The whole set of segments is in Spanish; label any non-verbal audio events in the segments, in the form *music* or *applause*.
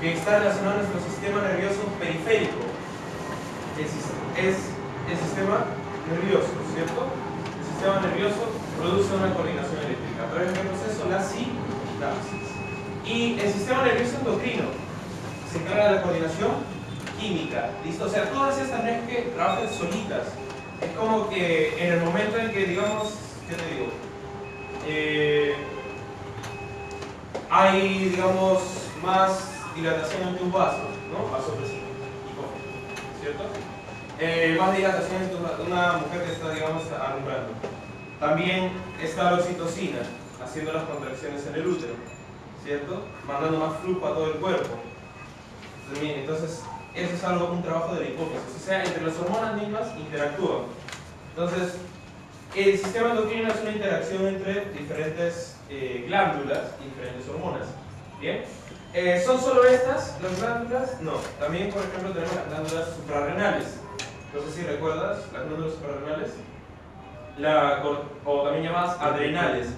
que está relacionado a nuestro sistema nervioso periférico. Es, el sistema nervioso, ¿cierto? El sistema nervioso produce una coordinación eléctrica. A través del proceso, la sinapsis. Y el sistema nervioso endocrino se encarga de la coordinación química. ¿Listo? O sea, todas estas no es que trabajen solitas. Es como que en el momento en que, digamos, ¿qué te digo? Eh, hay, digamos, más dilatación en un vaso, ¿no? Vaso ¿cierto? Eh, más dilatación en una mujer que está, digamos, alumbrando. También está la oxitocina, haciendo las contracciones en el útero, ¿cierto? Mandando más flujo a todo el cuerpo. Entonces, eso es algo, un trabajo de la hipófisis. O sea, entre las hormonas mismas interactúan. Entonces, el sistema endocrino es una interacción entre diferentes eh, glándulas y diferentes hormonas. ¿Bien? Eh, ¿Son solo estas las glándulas? No. También, por ejemplo, tenemos las glándulas suprarrenales. No sé si recuerdas las glándulas suprarrenales. La, o también llamadas adrenales.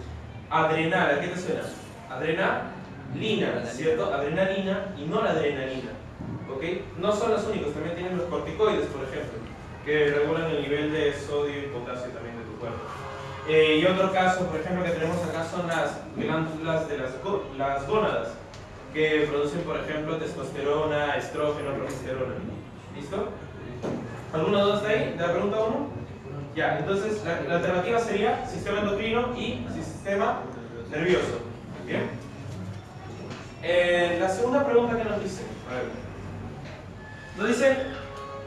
Adrenal, ¿a qué te suena? Adrenalina, ¿cierto? Adrenalina y no la adrenalina. ¿Ok? No son los únicos, también tienen los corticoides, por ejemplo, que regulan el nivel de sodio y potasio también de tu cuerpo. Eh, y otro caso, por ejemplo, que tenemos acá son las glándulas de las, las gónadas que producen, por ejemplo, testosterona, estrógeno, progesterona. ¿Listo? ¿Alguna duda ahí? ¿De la pregunta 1? Ya, entonces la, alternativa sería sistema endocrino y sistema nervioso. ¿Bien? Eh, la segunda pregunta que nos dice, a ver, nos dice,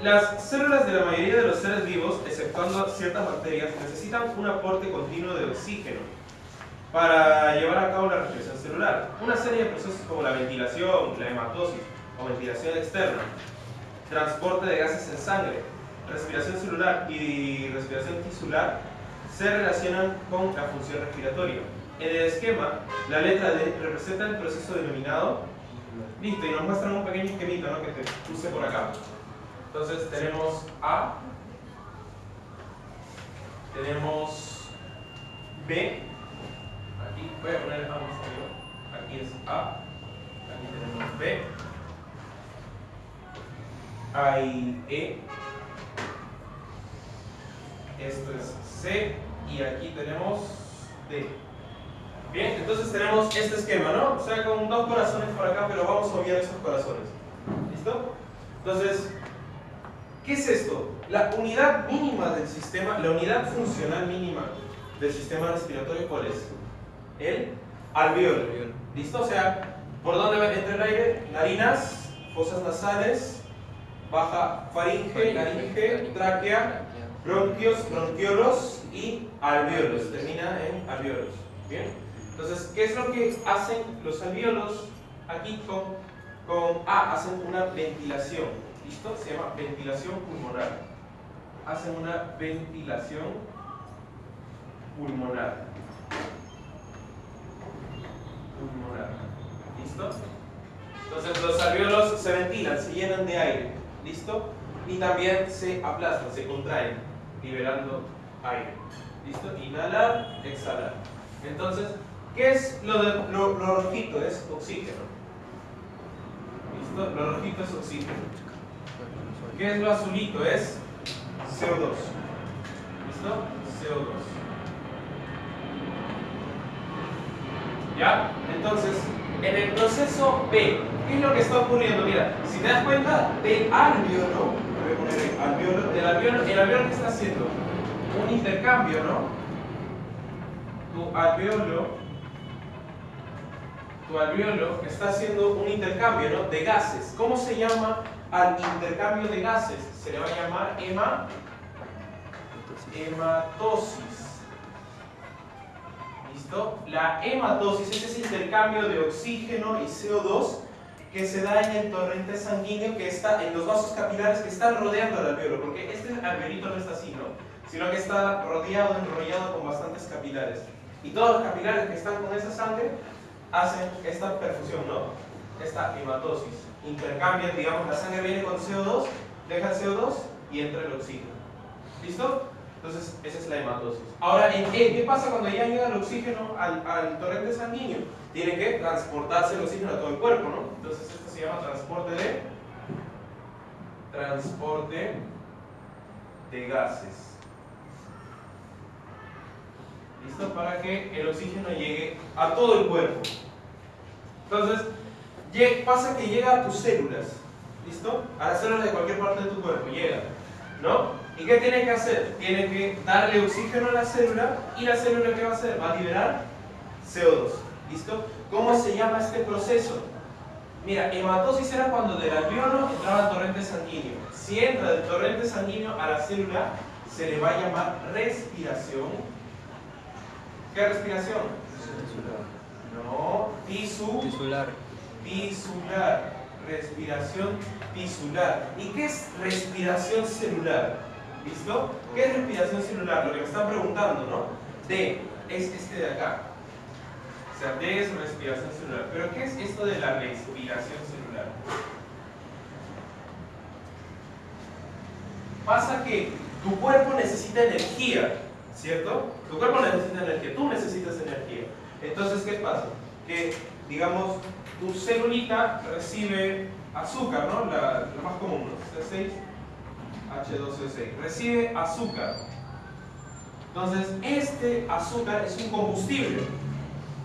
las células de la mayoría de los seres vivos, exceptuando ciertas bacterias, necesitan un aporte continuo de oxígeno para llevar a cabo la respiración celular. Una serie de procesos como la ventilación, la hematosis o ventilación externa, transporte de gases en sangre, respiración celular y respiración tisular se relacionan con la función respiratoria. En el esquema, la letra D representa el proceso denominado listo y nos muestran un pequeño esquemito ¿no? que te puse por acá. Entonces tenemos A, tenemos B, aquí voy a poner A aquí es A, aquí tenemos B, hay E, esto es C y aquí tenemos D. Bien, entonces tenemos este esquema, ¿no? O sea, con dos corazones por acá, pero vamos a obviar esos corazones. ¿Listo? Entonces, ¿qué es esto? La unidad mínima del sistema, la unidad funcional mínima del sistema respiratorio, ¿cuál es? El alveolo. ¿Listo? O sea, ¿por dónde entra el aire? Narinas, fosas nasales, baja faringe, laringe, tráquea, bronquios, bronquiolos y alveolos. Termina en alveolos. ¿Bien? Entonces, ¿qué es lo que hacen los alveolos aquí con, con A? Hacen una ventilación. ¿Listo? Se llama ventilación pulmonar. Hacen una ventilación pulmonar. ¿Listo? Entonces los alveolos se ventilan, se llenan de aire. ¿Listo? Y también se aplastan, se contraen liberando aire. ¿Listo? Inhalar, exhalar. Entonces, ¿qué es lo, rojito? Es oxígeno. ¿Listo? Lo rojito es oxígeno. ¿Qué es lo azulito? Es CO2. ¿Listo? CO2. ¿Ya? Entonces, en el proceso B, ¿qué es lo que está ocurriendo? Mira, si te das cuenta del alveolo, el alveolo, el alveolo, que está haciendo un intercambio, ¿no? Tu alveolo, tu alveolo está haciendo un intercambio, ¿no? De gases. ¿Cómo se llama al intercambio de gases? Se le va a llamar hema, hematosis. ¿Listo? La hematosis es ese intercambio de oxígeno y CO2 que se da en el torrente sanguíneo que está en los vasos capilares que están rodeando al alveolo, porque este alveolito no está así, ¿no? Sino que está rodeado, enrollado con bastantes capilares. Y todos los capilares que están con esa sangre hacen esta perfusión, ¿no? Esta hematosis. Intercambian, digamos, la sangre viene con CO2, deja el CO2 y entra el oxígeno. ¿Listo? Entonces, esa es la hematosis. Ahora, ¿qué pasa cuando ya llega el oxígeno al, torrente sanguíneo? Tiene que transportarse el oxígeno a todo el cuerpo, ¿no? Entonces, esto se llama transporte de... Transporte de gases. ¿Listo? Para que el oxígeno llegue a todo el cuerpo. Entonces, pasa que llega a tus células. ¿Listo? A las células de cualquier parte de tu cuerpo, llega. ¿No? ¿Y qué tiene que hacer? Tiene que darle oxígeno a la célula y la célula ¿qué va a hacer? Va a liberar CO2. ¿Listo? ¿Cómo se llama este proceso? Mira, hematosis era cuando del alveolo entraba el torrente sanguíneo. Si entra del torrente sanguíneo a la célula, se le va a llamar respiración. ¿Qué respiración? No, tisu, Tisular. tisular. Respiración tisular. ¿Y qué es respiración celular? ¿Qué es respiración celular? Lo que me están preguntando, ¿no? D es este de acá. O sea, D es respiración celular. Pero ¿qué es esto de la respiración celular? Pasa que tu cuerpo necesita energía, ¿cierto? Tu cuerpo necesita energía, tú necesitas energía. Entonces, ¿qué pasa? Que, digamos, tu celulita recibe azúcar, ¿no? La, más común, ¿no? C6, H2O6. Recibe azúcar. Entonces, este azúcar es un combustible.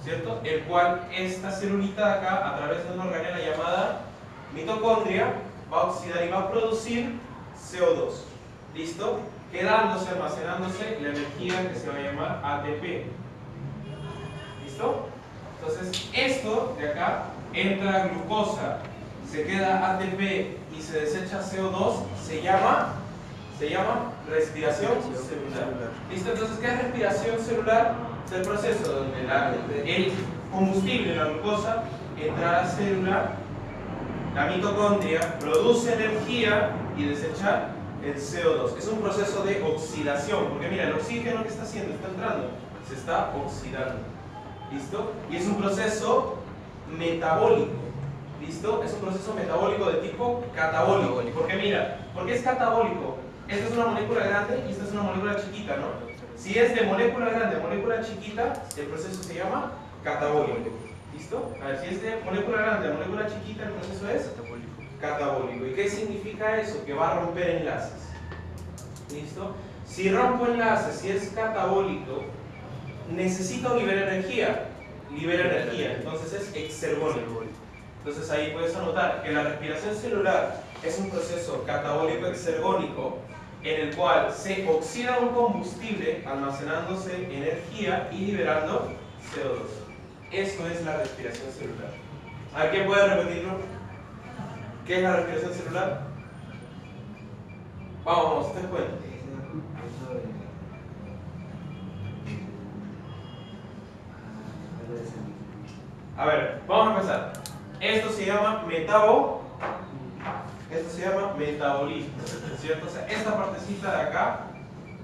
¿cierto? El cual esta celulita de acá, a través de una organela llamada mitocondria, va a oxidar y va a producir CO2. ¿Listo? Quedándose, almacenándose la energía que se va a llamar ATP. ¿Listo? Entonces, esto de acá entra glucosa, se queda ATP y se desecha CO2, se llama, se llama respiración celular. ¿Listo? Entonces, ¿qué es respiración celular? Es el proceso donde la, el combustible, la glucosa, entra a la célula, la mitocondria produce energía y desecha el CO2. Es un proceso de oxidación, porque mira, el oxígeno que está haciendo, está entrando, se está oxidando. ¿Listo? Y es un proceso metabólico. ¿Listo? Es un proceso metabólico de tipo catabólico. Porque mira, ¿por qué es catabólico? Esta es una molécula grande y esta es una molécula chiquita, ¿no? Si es de molécula grande a molécula chiquita, el proceso se llama catabólico. ¿Listo? A ver, si es de molécula grande a molécula chiquita, el proceso es Catabólico. ¿Y qué significa eso? Que va a romper enlaces. ¿Listo? Si rompo enlaces, si es catabólico, necesito liberar energía. Libera energía, entonces es exergónico. Entonces ahí puedes anotar que la respiración celular es un proceso catabólico exergónico en el cual se oxida un combustible almacenándose energía y liberando CO2. Esto es la respiración celular. ¿A quién puede repetirlo? ¿Qué es la respiración celular? Vamos, vamos, ustedes. A ver, vamos a empezar. Esto se llama metabo. Se llama metabolismo, ¿cierto? O sea, esta partecita de acá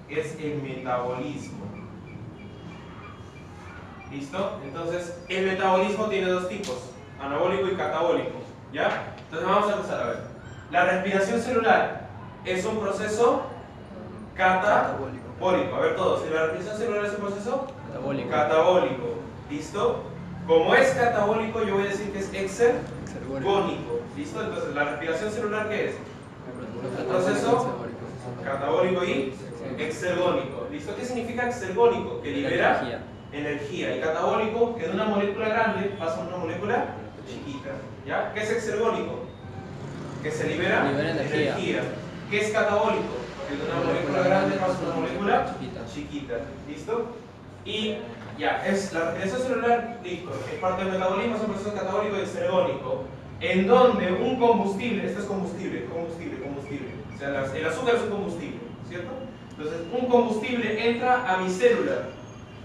es el metabolismo. ¿Listo? Entonces, el metabolismo tiene dos tipos, anabólico y catabólico. ¿Ya? Entonces vamos a empezar a ver. La respiración celular es un proceso catabólico. A ver todos, si la respiración celular es un proceso Catabólico. catabólico. ¿Listo? Como es catabólico, yo voy a decir que es exergónico. ¿Listo? Entonces, ¿la respiración celular qué es? El proceso catabólico y exergónico. ¿Listo? ¿Qué significa exergónico? Que libera Energía. Y catabólico, que de una molécula grande pasa a una molécula chiquita. ¿Ya? ¿Qué es exergónico? Que se libera, Libera energía. ¿Qué es catabólico? Que de una molécula grande pasa a una molécula Chiquita. chiquita. ¿Listo? Y ya, es la respiración celular, listo, es parte del metabolismo, es un proceso catabólico y exergónico, en donde un combustible, esto es combustible, combustible, combustible, o sea, el azúcar es un combustible, ¿cierto? Entonces, un combustible entra a mi célula,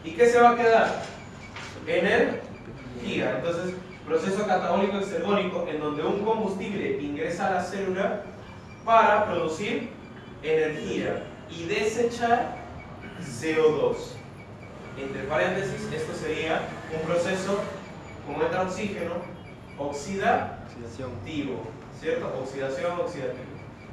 ¿y qué se va a quedar? Energía. Entonces, proceso catabólico exergónico, en donde un combustible ingresa a la célula para producir energía y desechar CO2. Entre paréntesis, esto sería un proceso, como entra oxígeno, Oxidación. ¿cierto? Oxidación, oxidativo.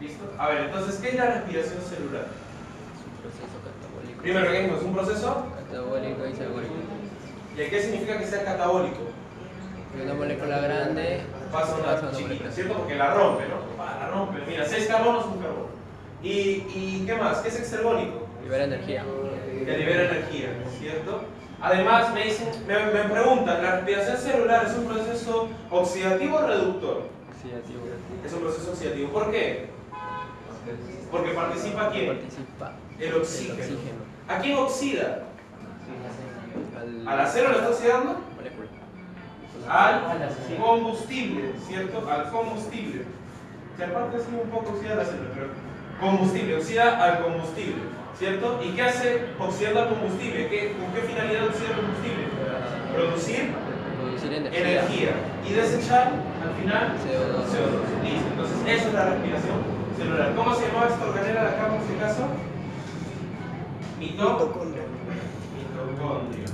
¿Listo? A ver, entonces, ¿qué es la respiración celular? Es un proceso catabólico. Primero, ¿qué dijimos? ¿Un proceso? Catabólico y. ¿Y qué significa que sea catabólico? Una molécula grande pasa una chiquita, ¿cierto? Porque la rompe, ¿no? La rompe. Mira, 6 carbonos, un carbono. ¿Y, ¿Y qué más? ¿Qué es exergónico? Libera energía. Que libera energía, ¿cierto? Además, me, dicen, me, me preguntan, ¿la respiración celular es un proceso oxidativo o reductor? Oxidativo. Es un proceso oxidativo. ¿Por qué? Porque participa quién? Participa El oxígeno. el oxígeno. ¿A quién oxida? Al- ¿A la célula está oxidando? Al combustible, ¿cierto? Al combustible. Se aparte así un poco oxida la célula, pero combustible, oxida al combustible, ¿cierto? ¿Y qué hace oxidando al combustible? ¿Qué, ¿Con qué finalidad oxida el combustible? Producir Producir energía. energía y desechar al final CO2. CO2. Listo. Entonces, eso es la respiración celular. ¿Cómo se llamaba esta organela de acá en este caso? Mitocondria. Mitocondria.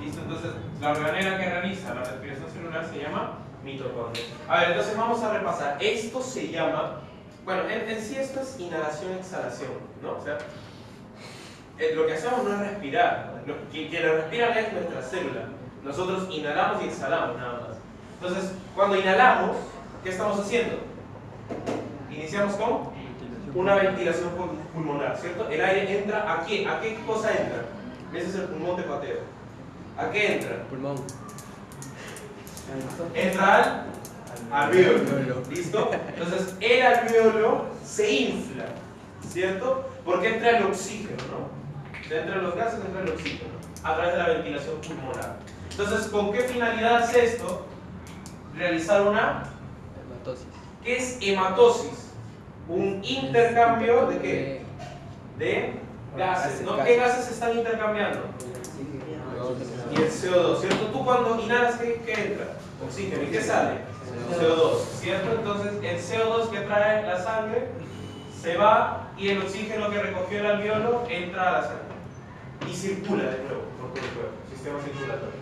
Listo, entonces la organela que realiza la respiración celular se llama mitocondria. A ver, entonces vamos a repasar. Esto se llama, bueno, en, en sí esto es inhalación-exhalación, ¿no? O sea, eh, lo que hacemos no es respirar. Lo, quien, quien lo respira es nuestra célula. Nosotros inhalamos y exhalamos nada más. Entonces, cuando inhalamos, ¿qué estamos haciendo? Iniciamos con una ventilación pul- pulmonar, ¿cierto? El aire entra a qué? ¿A qué cosa entra? Ese es el pulmón de pateo. ¿A qué entra? Pulmón. Entra al alveolo. Alveolo. ¿Listo? Entonces, el alveolo se infla, ¿cierto? Porque entra el oxígeno, ¿no? Entra los gases, entra el oxígeno, a través de la ventilación pulmonar. Entonces, ¿con qué finalidad hace esto? Realizar una Hematosis. ¿Qué es hematosis? Un intercambio de qué? De gases. ¿no? ¿Qué gases se están intercambiando? Y el CO2, ¿cierto? Tú cuando inhalas, ¿qué, qué entra? Oxígeno. ¿Y qué sale? CO2, ¿cierto? Entonces el CO2 que trae la sangre se va y el oxígeno que recogió el alveolo entra a la sangre y circula de nuevo por todo el cuerpo, sistema circulatorio.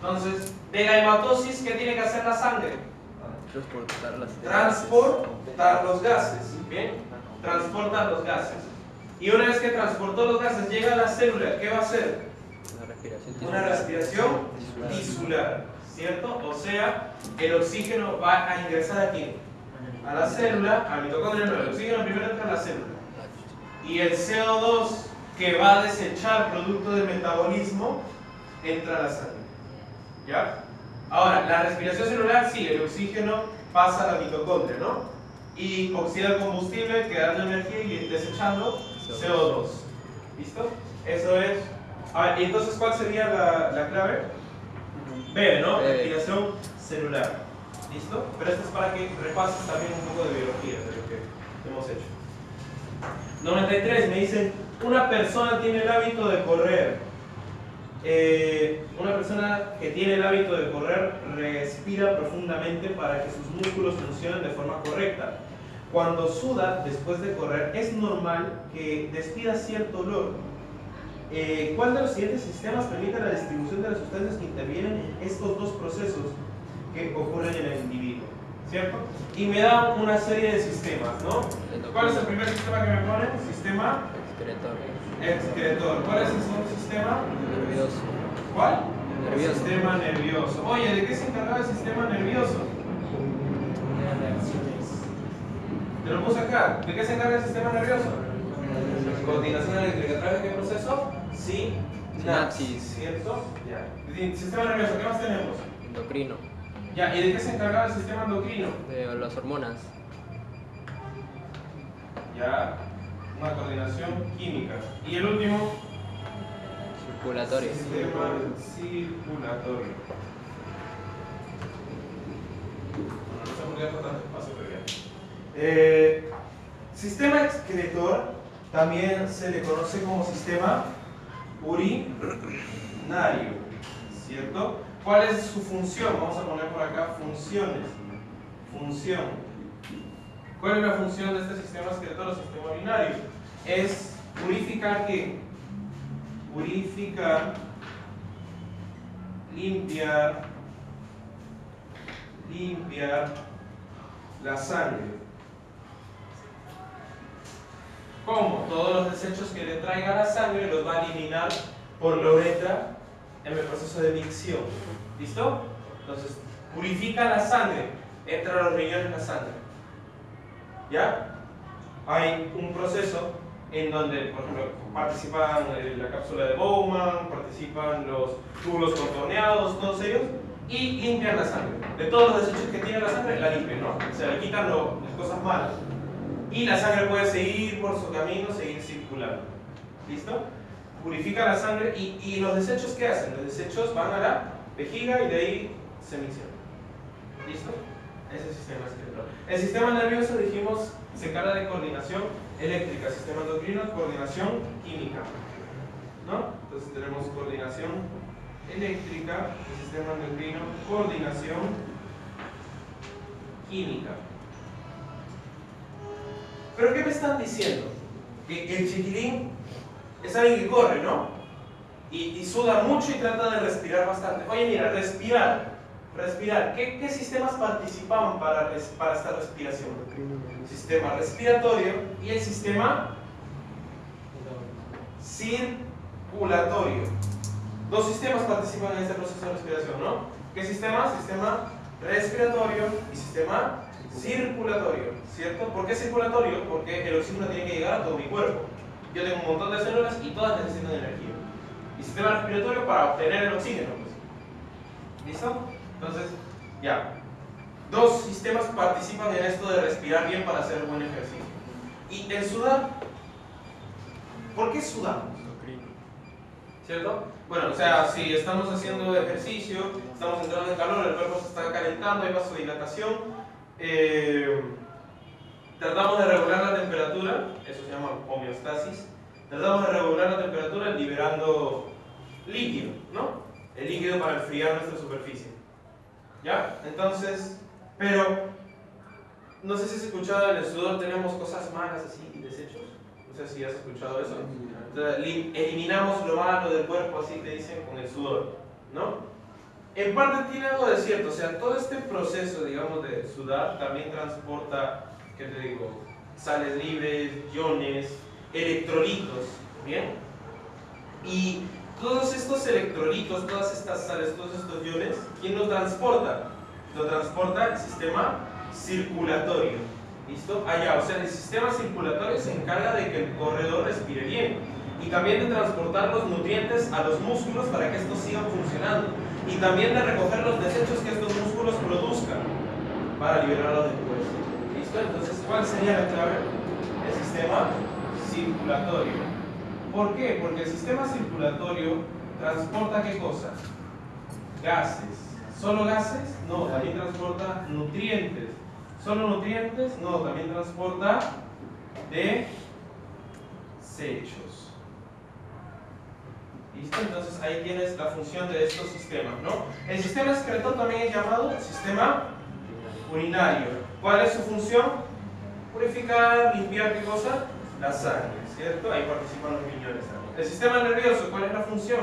Entonces, de la hematosis, ¿qué tiene que hacer la sangre? Transportar las transportar los gases. ¿Bien? Transportar los gases. Y una vez que transportó los gases, llega a la célula, ¿qué va a hacer? Una respiración Una respiración tisular, ¿cierto? O sea, el oxígeno va a ingresar aquí, a la célula, al mitocondrio no, el oxígeno primero entra a la célula. Y el CO2 que va a desechar producto del metabolismo entra a la sangre. ¿Ya? Ahora, la respiración celular, sí, el oxígeno pasa a la mitocondria, ¿no? Y oxida el combustible, quedando energía y desechando CO2. ¿Listo? Eso es. A ver, ¿y entonces cuál sería la, la clave? B, ¿no? Respiración celular. ¿Listo? Pero esto es para que repases también un poco de biología de lo que hemos hecho. 93 me dicen, una persona tiene el hábito de correr. Eh, una persona que tiene el hábito de correr respira profundamente para que sus músculos funcionen de forma correcta. Cuando suda después de correr, es normal que despida cierto olor. Eh, ¿Cuál de los siguientes sistemas permite la distribución de las sustancias que intervienen en estos dos procesos que ocurren en el individuo? ¿Cierto? Y me da una serie de sistemas, ¿no? ¿Cuál es el primer sistema que me pone? Sistema Excretor. excretor. ¿Cuál es el segundo sistema? Nervioso. ¿Cuál? Nervioso. Sistema nervioso. Oye, ¿de qué se encargaba el sistema nervioso? ¿De qué se encarga el sistema nervioso? Coordinación eléctrica. ¿A través de qué proceso? Sí. Sinapsis. ¿Cierto? Ya. Sistema nervioso, ¿qué más tenemos? Endocrino. Ya, ¿y de qué se encargaba el sistema endocrino? De las hormonas. Ya, una coordinación química. Y el último, Circulatorio. sistema circulatorio. No sé por qué tanto espacio. Eh, sistema excretor también se le conoce como sistema urinario, ¿cierto? ¿Cuál es su función? Vamos a poner por acá funciones. Función. ¿Cuál es la función de este sistema excretor o sistema urinario? Es purificar qué? Purificar, limpiar, limpiar la sangre. ¿Cómo? Todos los desechos que le traiga la sangre los va a eliminar por la uretra en el proceso de micción. ¿Listo? Entonces, purifica la sangre, entra a los riñones la sangre. ¿Ya? Hay un proceso en donde, por ejemplo, participan eh, la cápsula de Bowman, participan los túbulos contorneados, todos ellos, y limpian la sangre. De todos los desechos que tiene la sangre, la limpian, ¿no? O sea, le quitan las cosas malas. Y la sangre puede seguir por su camino, seguir circulando. ¿Listo? Purifica la sangre y, y los desechos, ¿qué hacen? Los desechos van a la vejiga y de ahí se miccionan. ¿Listo? Ese es el sistema excretor. El sistema nervioso, dijimos, se encarga de coordinación eléctrica, sistema endocrino, coordinación química. ¿No? Entonces tenemos coordinación eléctrica, el sistema endocrino, coordinación química. ¿Pero qué me están diciendo? Que el chiquilín es alguien que corre, ¿no? Y, suda mucho y trata de respirar bastante. Oye, mira, respirar. Respirar. ¿Qué, sistemas participaban para, para esta respiración? Sistema respiratorio y el sistema circulatorio. Dos sistemas participan en este proceso de respiración, ¿no? ¿Qué sistema? Sistema respiratorio y sistema circulatorio, ¿cierto? ¿Por qué circulatorio? Porque el oxígeno tiene que llegar a todo mi cuerpo. Yo tengo un montón de células y todas necesitan energía. Y sistema respiratorio para obtener el oxígeno, pues. ¿Listo? Entonces, ya. Dos sistemas participan en esto de respirar bien para hacer buen ejercicio. Y el sudar, ¿por qué sudamos? ¿Cierto? Bueno, o sea, si estamos haciendo ejercicio, estamos entrando en calor, el cuerpo se está calentando, hay vasodilatación, eh, tratamos de regular la temperatura, eso se llama homeostasis, tratamos de regular la temperatura liberando líquido, ¿no? El líquido para enfriar nuestra superficie. ¿Ya? Entonces, pero, no sé si has escuchado, en el sudor tenemos cosas malas así y desechos. No sé si has escuchado eso. Entonces, li- eliminamos lo malo del cuerpo, así te dicen, con el sudor, ¿no? En parte tiene algo de cierto, o sea, todo este proceso, digamos, de sudar también transporta, ¿qué te digo? Sales libres, iones, electrolitos, ¿bien? Y todos estos electrolitos, todas estas sales, todos estos iones, ¿quién lo transporta? Lo transporta el sistema circulatorio. ¿Listo? Allá, o sea, el sistema circulatorio se encarga de que el corredor respire bien y también de transportar los nutrientes a los músculos para que estos sigan funcionando y también de recoger los desechos que estos músculos produzcan para liberarlos después. ¿Listo? Entonces, ¿cuál sería la clave? El sistema circulatorio. ¿Por qué? Porque el sistema circulatorio transporta qué cosas? Gases. ¿Solo gases? No, también transporta nutrientes. ¿Solo nutrientes? No, también transporta desechos. ¿Listo? Entonces ahí tienes la función de estos sistemas, ¿no? El sistema excretor también es llamado sistema urinario. ¿Cuál es su función? Purificar, limpiar qué cosa? La sangre, ¿cierto? Ahí participan los también. El sistema nervioso, ¿cuál es la función?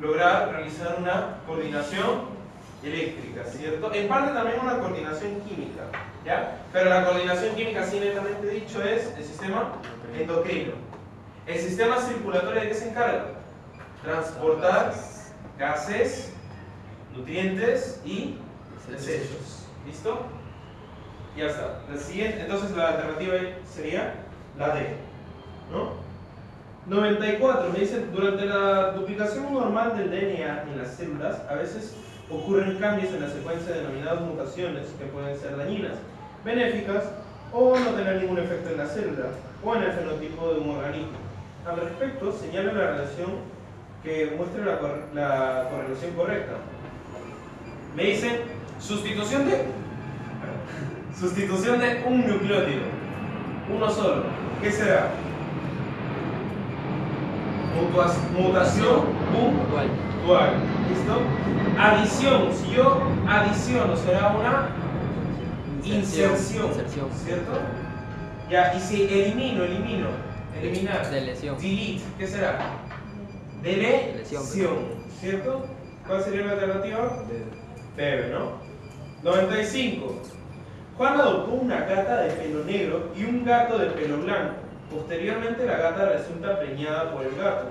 Lograr realizar una coordinación eléctrica, ¿cierto? En parte también una coordinación química, ¿ya? Pero la coordinación química, así netamente dicho, es el sistema endocrino. El sistema circulatorio, ¿de qué se encarga? Transportar gases, nutrientes y desechos. ¿Listo? Ya está. Entonces la alternativa sería la D. ¿No? 94. Me dicen, durante la duplicación normal del DNA en las células, a veces ocurren cambios en la secuencia denominadas mutaciones que pueden ser dañinas, benéficas o no tener ningún efecto en la célula o en el fenotipo de un organismo. Al respecto, señala la relación que muestre la, cor- la correlación correcta. Me dicen sustitución de sustitución de un nucleótido, uno solo. ¿Qué será? Mutua- mutación Puntual. puntual. ¿Listo? Adición. Si yo adiciono, será una inserción. Inserción. ¿Cierto? Ya, y si elimino, elimino. Eliminar. Delete. ¿Qué será? Lesión. ¿Cierto? ¿Cuál sería la alternativa? Bebe, ¿no? 95. Juan adoptó una gata de pelo negro y un gato de pelo blanco. Posteriormente la gata resulta preñada por el gato.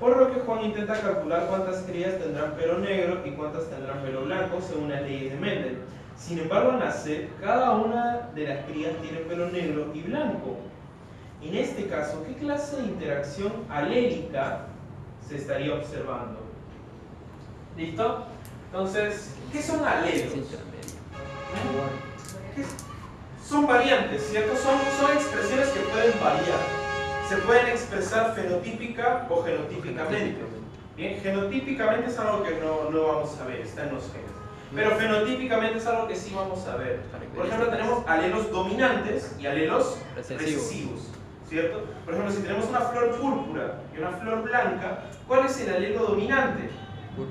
Por lo que Juan intenta calcular cuántas crías tendrán pelo negro y cuántas tendrán pelo blanco según las leyes de Mendel. Sin embargo, la C, cada una de las crías tiene pelo negro y blanco. En este caso, ¿qué clase de interacción alélica se estaría observando? ¿Listo? Entonces, ¿qué son alelos? Son variantes, ¿cierto? Son, son expresiones que pueden variar. Se pueden expresar fenotípica o genotípicamente. Bien, genotípicamente es algo que no, no vamos a ver, está en los genes. Pero fenotípicamente es algo que sí vamos a ver. Por ejemplo, tenemos alelos dominantes y alelos Recesivos. ¿Cierto? Por ejemplo, si tenemos una flor púrpura y una flor blanca, ¿cuál es el alelo dominante?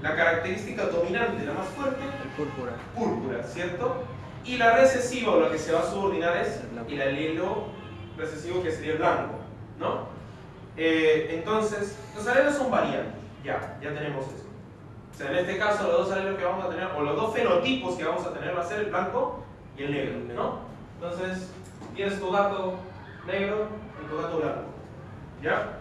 La característica dominante, la más fuerte, El púrpura. púrpura, ¿cierto? Y la recesiva, o lo que se va a subordinar es El alelo recesivo que sería el blanco, ¿no? Eh, entonces, los alelos son variantes, ya, ya tenemos eso. O sea, en este caso los dos alelos que vamos a tener, o los dos fenotipos que vamos a tener va a ser el blanco y el negro, ¿no? Entonces, tienes tu gato negro gato blanco, ¿ya?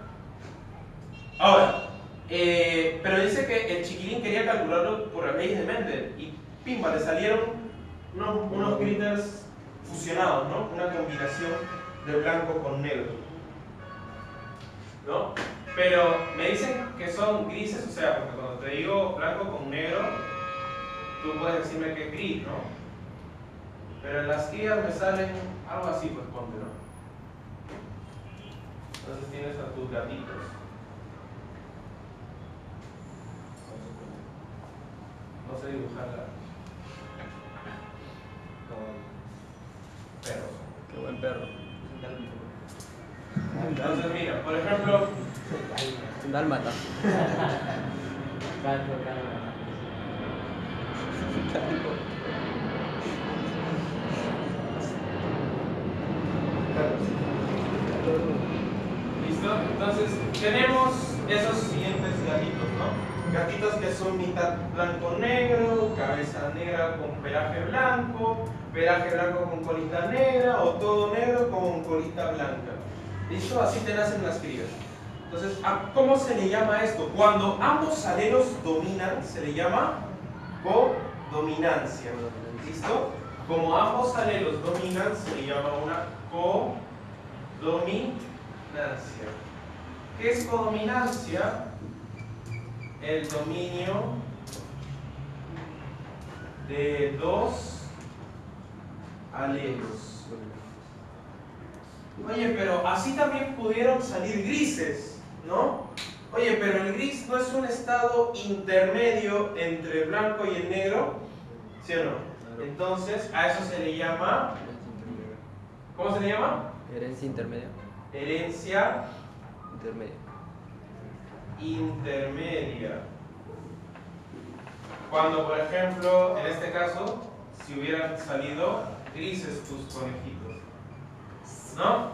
Ahora, eh, pero dice que el chiquilín quería calcularlo por las leyes de Mendel y pimba, le salieron unos, unos fusionados, ¿no? Una combinación de blanco con negro. ¿No? Pero me dicen que son grises, o sea, porque cuando te digo blanco con negro, tú puedes decirme que es gris, ¿no? Pero en las crías me salen algo así, pues ponte, ¿no? Entonces tienes a tus gatitos. No sé dibujarla. Con perros. Qué buen perro. Entonces, mira, por ejemplo, Un dálmata. *laughs* *laughs* ¿listo? Entonces, tenemos esos siguientes gatitos, ¿no? Gatitos que son mitad blanco-negro, cabeza negra con pelaje blanco, pelaje blanco con colita negra, o todo negro con colita blanca. ¿Listo? Así te nacen las crías. Entonces, ¿a ¿cómo se le llama esto? Cuando ambos alelos dominan, se le llama codominancia. ¿Listo? Como ambos alelos dominan, se le llama una codominancia. ¿Qué es codominancia? El dominio de dos alelos. Oye, pero así también pudieron salir grises, ¿no? Oye, pero el gris no es un estado intermedio entre el blanco y el negro, ¿sí o no? Entonces, a eso se le llama, ¿cómo se le llama? Herencia intermedia. Herencia Intermedia. intermedia. Cuando, por ejemplo, en este caso, si hubieran salido grises tus conejitos. ¿No?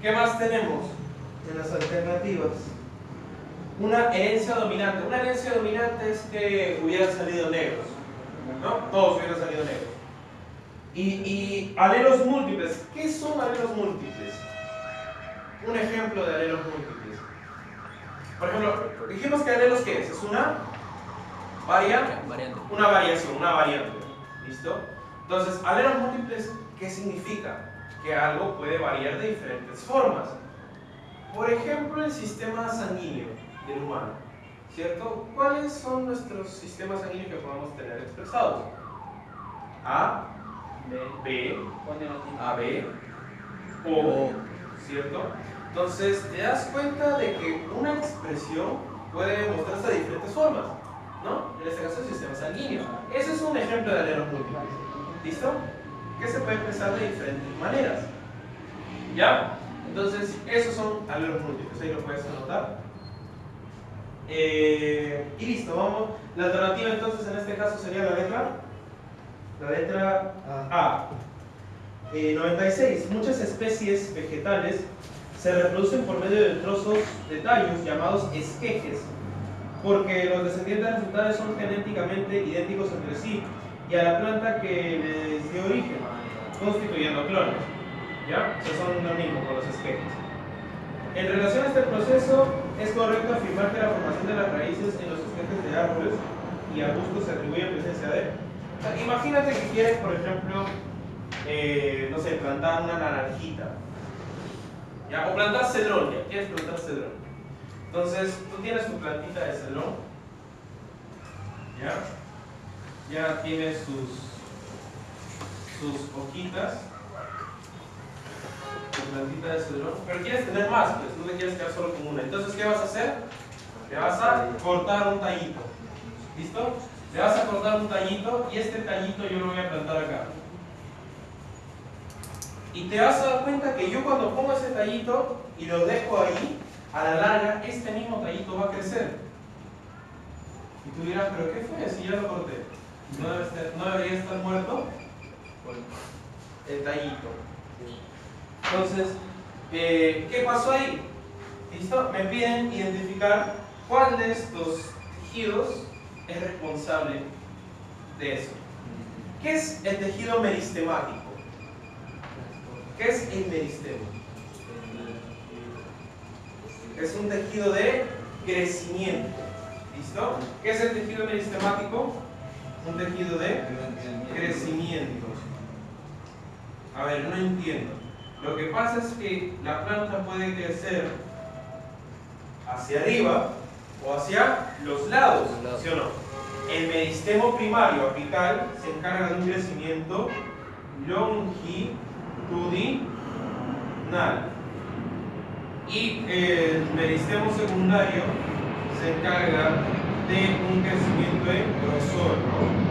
¿Qué más tenemos en las alternativas? Una herencia dominante. Una herencia dominante es que hubieran salido negros. ¿No? Todos hubieran salido negros. Y, y alelos múltiples. ¿Qué son alelos múltiples? Un ejemplo de alelos múltiples. Por ejemplo, dijimos que alelos qué es? Es una varia, Variante. una variación, una variante. ¿Listo? Entonces, alelos múltiples, ¿qué significa? Que algo puede variar de diferentes formas. Por ejemplo, el sistema sanguíneo del humano. ¿Cierto? ¿Cuáles son nuestros sistemas sanguíneos que podemos tener expresados? A, B, AB, O, ¿cierto? Entonces, te das cuenta de que una expresión puede mostrarse de diferentes formas, ¿no? En este caso, el sistema sanguíneo. Ese es un ejemplo de alelos múltiples. ¿Listo? Que se puede expresar de diferentes maneras. ¿Ya? Entonces, esos son alelos múltiples. Ahí lo puedes anotar. Eh, y listo, vamos. La alternativa entonces en este caso sería la letra. La letra A. Eh, 96. Muchas especies vegetales se reproducen por medio de trozos de tallos llamados esquejes, porque los descendientes resultantes son genéticamente idénticos entre sí y a la planta que les dio origen, constituyendo clones. ¿Ya? O sea, son lo mismo con los esquejes. En relación a este proceso, es correcto afirmar que la formación de las raíces en los esqueletos de árboles y arbustos se atribuye a presencia de. Imagínate que quieres, por ejemplo, eh, no sé, plantar una naranjita. ¿Ya? O plantar cedrón, ya quieres plantar cedrón. Entonces, tú tienes tu plantita de cedrón. ¿Ya? Ya tiene sus, sus hojitas. Tu plantita de cedrón. Pero quieres tener más, pues no te quieres quedar solo con una. Entonces, ¿qué vas a hacer? Le vas a cortar un tallito. ¿Listo? Le vas a cortar un tallito y este tallito yo lo voy a plantar acá. Y te vas a dar cuenta que yo cuando pongo ese tallito y lo dejo ahí, a la larga, este mismo tallito va a crecer. Y tú dirás, ¿pero qué fue si ya lo corté? ¿No, debe estar- no debería estar muerto? El tallito. Entonces, eh, ¿qué pasó ahí? ¿Listo? Me piden identificar cuál de estos tejidos es responsable de eso. ¿Qué es el tejido meristemático? ¿Qué es el meristemo? Es un tejido de crecimiento. ¿Listo? ¿Qué es el tejido meristemático? Un tejido de crecimiento. A ver, no entiendo. Lo que pasa es que la planta puede crecer hacia arriba o hacia los lados. ¿sí o no? El meristemo primario apical se encarga de un crecimiento longitudinal. Y el meristemo secundario se encarga de un crecimiento en grosor, ¿no?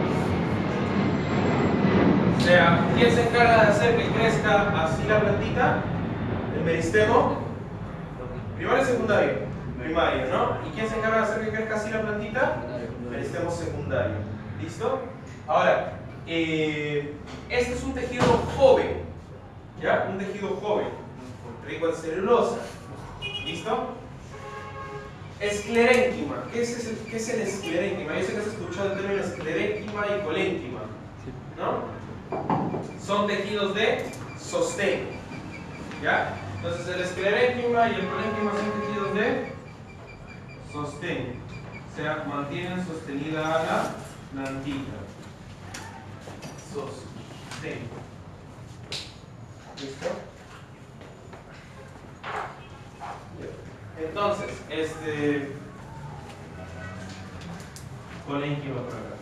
O sea, ¿quién se encarga de hacer que crezca así la plantita? El meristemo primario y secundario. Primario, ¿no? ¿Y quién se encarga de hacer que crezca así la plantita? Meristemo secundario. ¿Listo? Ahora, eh, este es un tejido joven. ¿Ya? Un tejido joven. Rico en celulosa. ¿Listo? Esclerénquima. ¿Qué es, ese- qué es el esclerénquima? Yo sé que has escuchado el término esclerénquima y colénquima. ¿No? Son tejidos de sostén. ¿Ya? Entonces el esclerénquima y el colénquima son tejidos de sostén. O sea, mantienen sostenida a la plantita. Sostén. ¿Listo? Entonces, este. Colénquima por acá.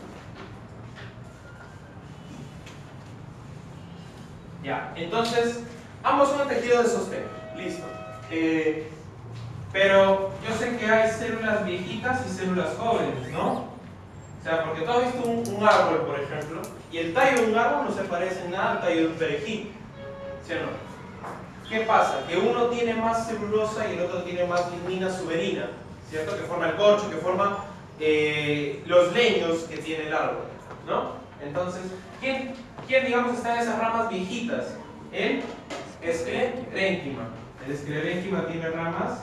Ya, entonces, ambos son tejido de sostén. Listo. Eh, pero yo sé que hay células viejitas y células jóvenes, ¿no? O sea, porque tú has visto un árbol, por ejemplo, y el tallo de un árbol no se parece en nada al tallo de un perejil. ¿Sí? ¿Qué pasa? Que uno tiene más celulosa y el otro tiene más lignina suberina, ¿cierto? Que forma el corcho, que forma eh, los leños que tiene el árbol, ¿no? Entonces, ¿quién, quién digamos está en esas ramas viejitas? El esclerénquima. El esclerénquima tiene ramas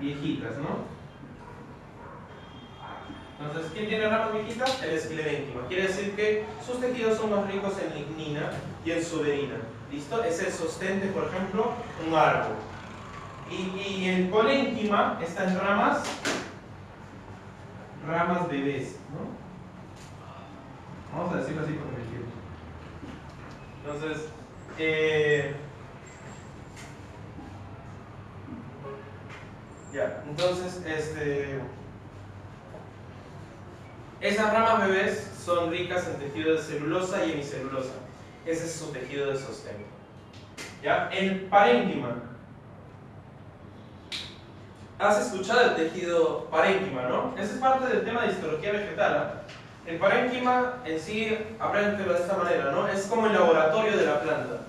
viejitas, ¿no? Entonces, ¿quién tiene ramas viejitas? El esclerénquima. Quiere decir que sus tejidos son más ricos en lignina y en suberina. ¿Listo? Es el sostén de, por ejemplo, un árbol. Y, y el colénquima está en ramas, ramas bebés, ¿no? Vamos a decirlo así porque me. Entonces, eh, ya, entonces, este, esas ramas bebés son ricas en tejido de celulosa y hemicelulosa. Ese es su tejido de sostén. ¿Ya? El parénquima. Has escuchado el tejido parénquima, ¿no? Ese es parte del tema de histología vegetal. ¿ah? El parénquima en sí, apréndetelo de esta manera, ¿no? Es como el laboratorio de la planta.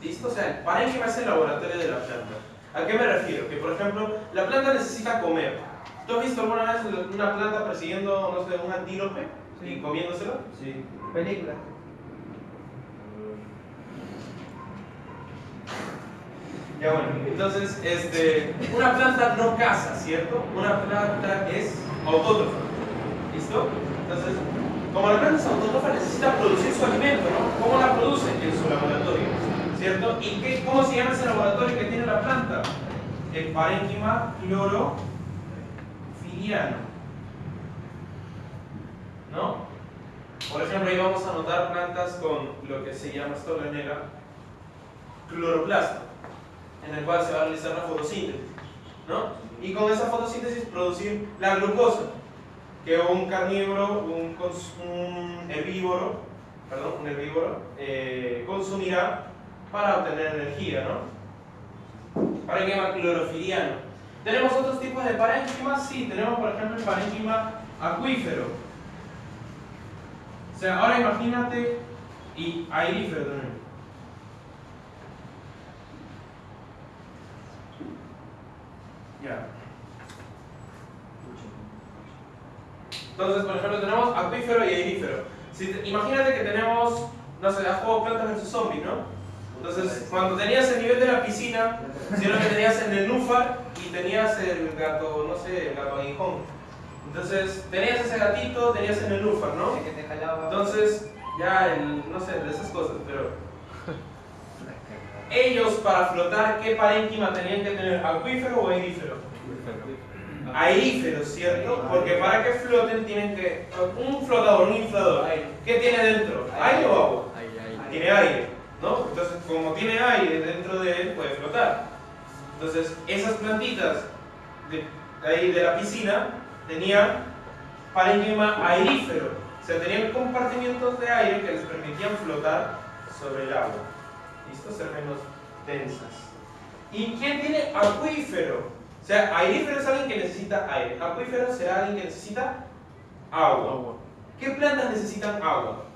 ¿Listo? O sea, el parénquima es el laboratorio de la planta. ¿A qué me refiero? Que, por ejemplo, la planta necesita comer. ¿Tú has visto alguna vez una planta persiguiendo, no sé, un antílope y comiéndoselo? Sí. Película. Entonces, este, una planta no caza, ¿cierto? Una planta es autótrofa. ¿Listo? Entonces, como la planta es autótrofa, necesita producir su alimento, ¿no? ¿Cómo la produce? En su laboratorio, ¿cierto? ¿Y qué, cómo se llama ese laboratorio que tiene la planta? el parénquima clorofiliano. ¿No? Por ejemplo, ahí vamos a notar plantas con lo que se llama esto cloroplasto, en el cual se va a realizar la fotosíntesis. ¿no? Y con esa fotosíntesis producir la glucosa, que un carnívoro, un, herbívoro, perdón, un herbívoro eh, consumirá para obtener energía, ¿no? Parénquima clorofiliano. ¿Tenemos otros tipos de parénquimas? Sí, tenemos por ejemplo el parénquima acuífero. O sea, ahora imagínate, y aerífero también. Entonces, por ejemplo, tenemos acuífero y aerífero. Si imagínate que tenemos, no sé, a juego plantas versus zombies, ¿no? Entonces, cuando tenías el nivel de la piscina, si que tenías en el núfar y tenías el gato, no sé, el gato aguijón. Entonces, tenías ese gatito, tenías en el núfar, ¿no? Entonces, ya, el, no sé, de esas cosas, pero ellos para flotar, ¿qué parénquima tenían que tener? ¿Acuífero o aerífero? Aerífero, ¿cierto? Porque para que floten tienen que... Un flotador, un inflador, ¿qué tiene dentro? ¿Aire o agua? Tiene aire, ¿no? Entonces, como tiene aire dentro de él, puede flotar. Entonces, esas plantitas de, ahí de la piscina tenían parénquima aerífero. O sea, tenían compartimientos de aire que les permitían flotar sobre el agua. ¿Listo? Ser menos densas. ¿Y quién tiene acuífero? O sea, aerífero es alguien que necesita aire. Acuífero será alguien que necesita agua. ¿Qué plantas necesitan agua?